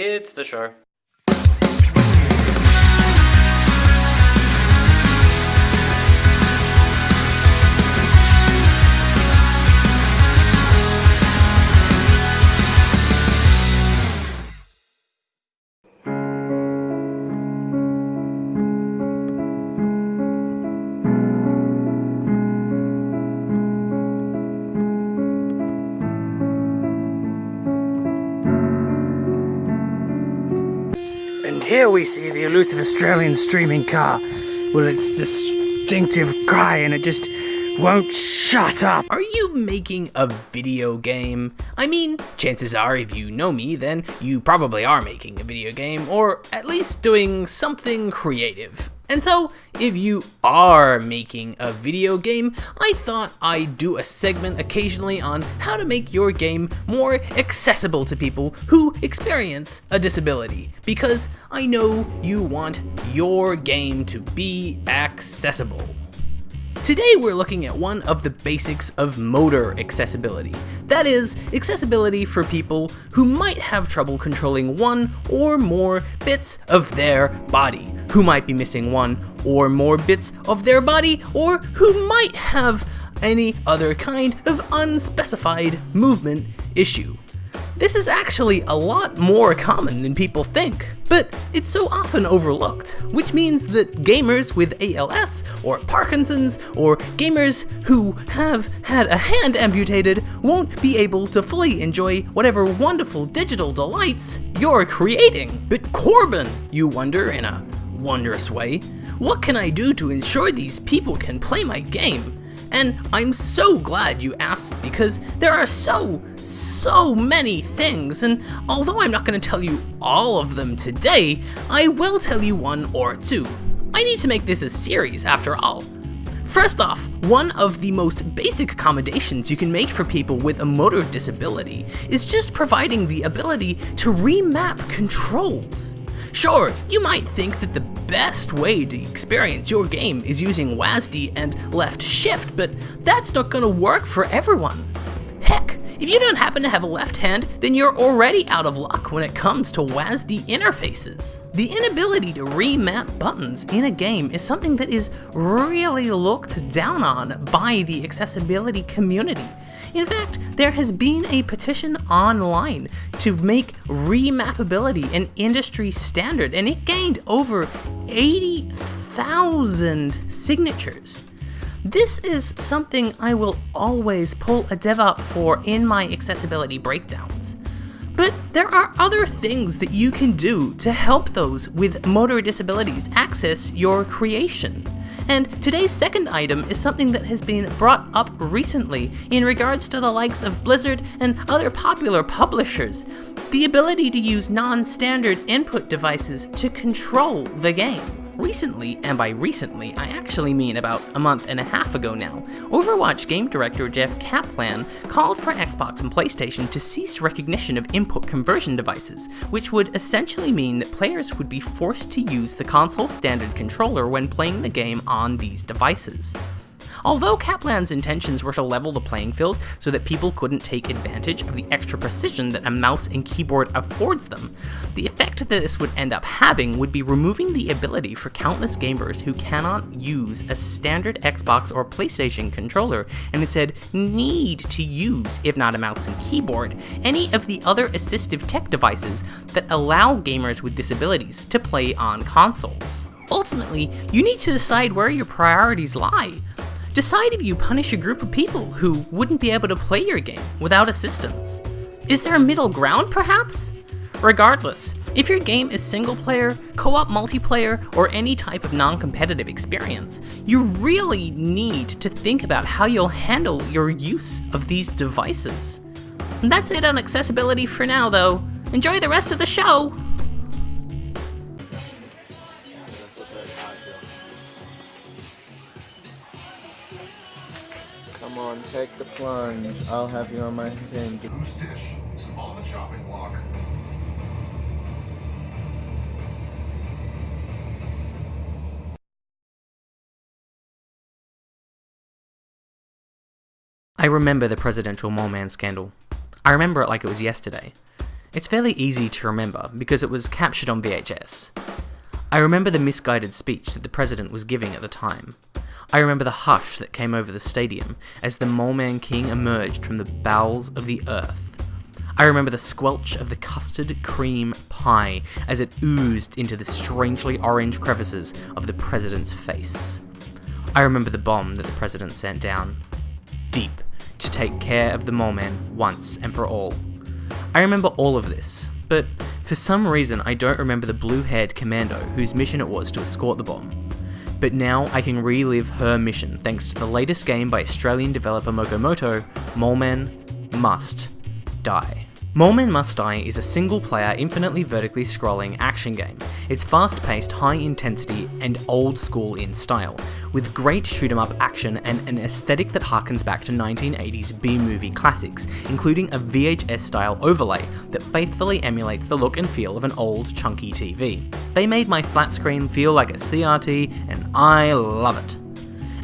It's the show. We see the elusive Australian streaming car with its distinctive cry and it just won't shut up. Are you making a video game? I mean, chances are if you know me, then you probably are making a video game, or at least doing something creative. And so, if you are making a video game, I thought I'd do a segment occasionally on how to make your game more accessible to people who experience a disability, because I know you want your game to be accessible. Today we're looking at one of the basics of motor accessibility. That is, accessibility for people who might have trouble controlling one or more bits of their body, who might be missing one or more bits of their body, or who might have any other kind of unspecified movement issue. This is actually a lot more common than people think, but it's so often overlooked, which means that gamers with ALS or Parkinson's or gamers who have had a hand amputated won't be able to fully enjoy whatever wonderful digital delights you're creating. But Corbin, you wonder in a wondrous way, what can I do to ensure these people can play my game? And I'm so glad you asked because there are so, so many things, and although I'm not going to tell you all of them today, I will tell you one or two. I need to make this a series after all. First off, one of the most basic accommodations you can make for people with a motor disability is just providing the ability to remap controls. Sure, you might think that the best way to experience your game is using WASD and left shift, but that's not gonna work for everyone. Heck, if you don't happen to have a left hand, then you're already out of luck when it comes to WASD interfaces. The inability to remap buttons in a game is something that is really looked down on by the accessibility community. In fact, there has been a petition online to make remappability an industry standard, and it gained over 80,000 signatures. This is something I will always pull a dev up for in my accessibility breakdowns. There are other things that you can do to help those with motor disabilities access your creation. And today's second item is something that has been brought up recently in regards to the likes of Blizzard and other popular publishers. The ability to use non-standard input devices to control the game. Recently, and by recently, I actually mean about a month and a half ago now, Overwatch game director Jeff Kaplan called for Xbox and PlayStation to cease recognition of input conversion devices, which would essentially mean that players would be forced to use the console standard controller when playing the game on these devices. Although Kaplan's intentions were to level the playing field so that people couldn't take advantage of the extra precision that a mouse and keyboard affords them, the effect that this would end up having would be removing the ability for countless gamers who cannot use a standard Xbox or PlayStation controller and instead need to use, if not a mouse and keyboard, any of the other assistive tech devices that allow gamers with disabilities to play on consoles. Ultimately, you need to decide where your priorities lie. Decide if you punish a group of people who wouldn't be able to play your game without assistance. Is there a middle ground, perhaps? Regardless, if your game is single player, co-op multiplayer, or any type of non-competitive experience, you really need to think about how you'll handle your use of these devices. That's it on accessibility for now though. Enjoy the rest of the show! Come on, take the plunge. I'll have you on my thing. on the chopping block. I remember the presidential mole man scandal. I remember it like it was yesterday. It's fairly easy to remember because it was captured on VHS. I remember the misguided speech that the president was giving at the time. I remember the hush that came over the stadium as the Mole Man King emerged from the bowels of the earth. I remember the squelch of the custard cream pie as it oozed into the strangely orange crevices of the president's face. I remember the bomb that the president sent down. Deep, to take care of the mole man once and for all. I remember all of this, but for some reason I don't remember the blue haired commando whose mission it was to escort the bomb. But now I can relive her mission thanks to the latest game by Australian developer Mokomoto, Moleman Must Die. Moleman Must Die is a single player, infinitely vertically scrolling action game. It's fast paced, high intensity, and old school in style, with great shoot 'em up action and an aesthetic that harkens back to 1980s B movie classics, including a VHS style overlay that faithfully emulates the look and feel of an old, chunky TV. They made my flat screen feel like a CRT, and I love it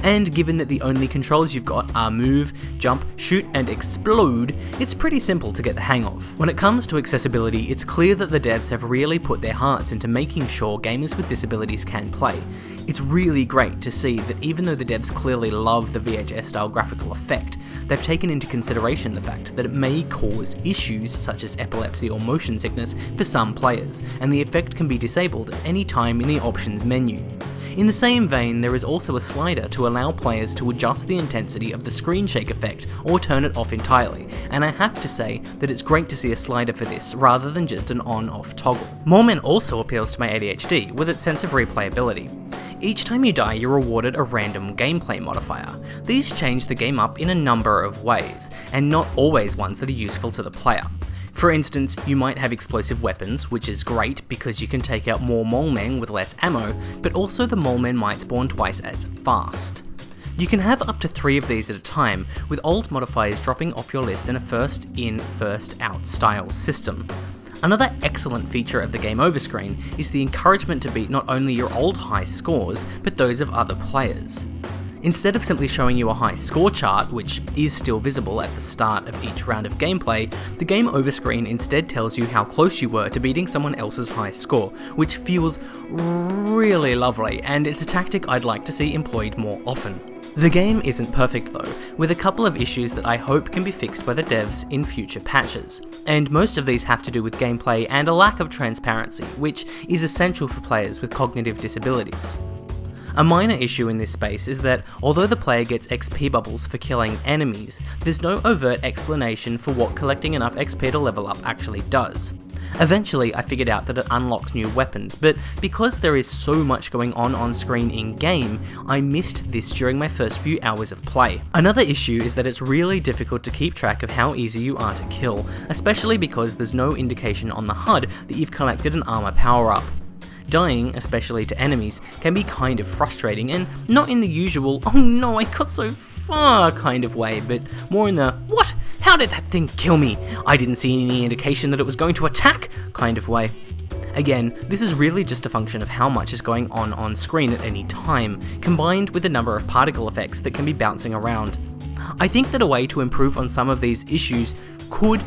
and given that the only controls you've got are move, jump, shoot, and explode, it's pretty simple to get the hang of. When it comes to accessibility, it's clear that the devs have really put their hearts into making sure gamers with disabilities can play. It's really great to see that even though the devs clearly love the VHS style graphical effect, they've taken into consideration the fact that it may cause issues such as epilepsy or motion sickness for some players, and the effect can be disabled at any time in the options menu. In the same vein, there is also a slider to allow players to adjust the intensity of the screen shake effect or turn it off entirely, and I have to say that it's great to see a slider for this rather than just an on-off toggle. Moleman also appeals to my ADHD with its sense of replayability. Each time you die, you're rewarded a random gameplay modifier. These change the game up in a number of ways, and not always ones that are useful to the player. For instance, you might have explosive weapons, which is great because you can take out more mole men with less ammo, but also the mole men might spawn twice as fast. You can have up to three of these at a time, with old modifiers dropping off your list in a first in, first out style system. Another excellent feature of the game over screen is the encouragement to beat not only your old high scores, but those of other players. Instead of simply showing you a high score chart, which is still visible at the start of each round of gameplay, the game over screen instead tells you how close you were to beating someone else's high score, which feels really lovely, and it's a tactic I'd like to see employed more often. The game isn't perfect though, with a couple of issues that I hope can be fixed by the devs in future patches, and most of these have to do with gameplay and a lack of transparency, which is essential for players with cognitive disabilities. A minor issue in this space is that although the player gets XP bubbles for killing enemies, there's no overt explanation for what collecting enough XP to level up actually does. Eventually, I figured out that it unlocks new weapons, but because there is so much going on on screen in game, I missed this during my first few hours of play. Another issue is that it's really difficult to keep track of how easy you are to kill, especially because there's no indication on the HUD that you've collected an armor power up. Dying, especially to enemies, can be kind of frustrating, and not in the usual, oh no, I got so far kind of way, but more in the, what? How did that thing kill me? I didn't see any indication that it was going to attack kind of way. Again, this is really just a function of how much is going on on screen at any time, combined with the number of particle effects that can be bouncing around. I think that a way to improve on some of these issues could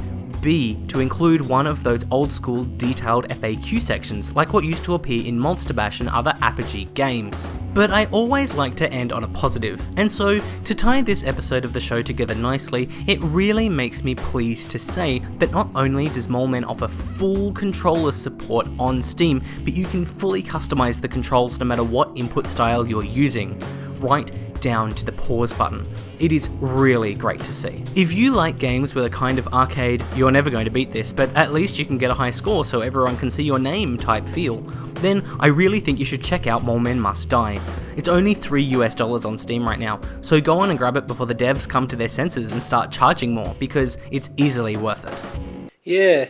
be to include one of those old school detailed FAQ sections like what used to appear in Monster Bash and other Apogee games. But I always like to end on a positive, and so to tie this episode of the show together nicely, it really makes me pleased to say that not only does Moleman offer full controller support on Steam, but you can fully customize the controls no matter what input style you're using. Right down to the pause button. It is really great to see. If you like games with a kind of arcade, you're never going to beat this, but at least you can get a high score so everyone can see your name type feel, then I really think you should check out Moleman Must Die. It's only 3 US dollars on Steam right now, so go on and grab it before the devs come to their senses and start charging more, because it's easily worth it. Yeah,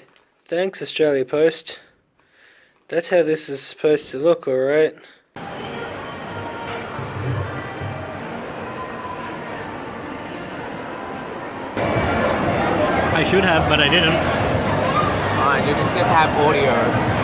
thanks Australia Post. That's how this is supposed to look, alright? Should have, but I didn't. Alright, you just get to have audio.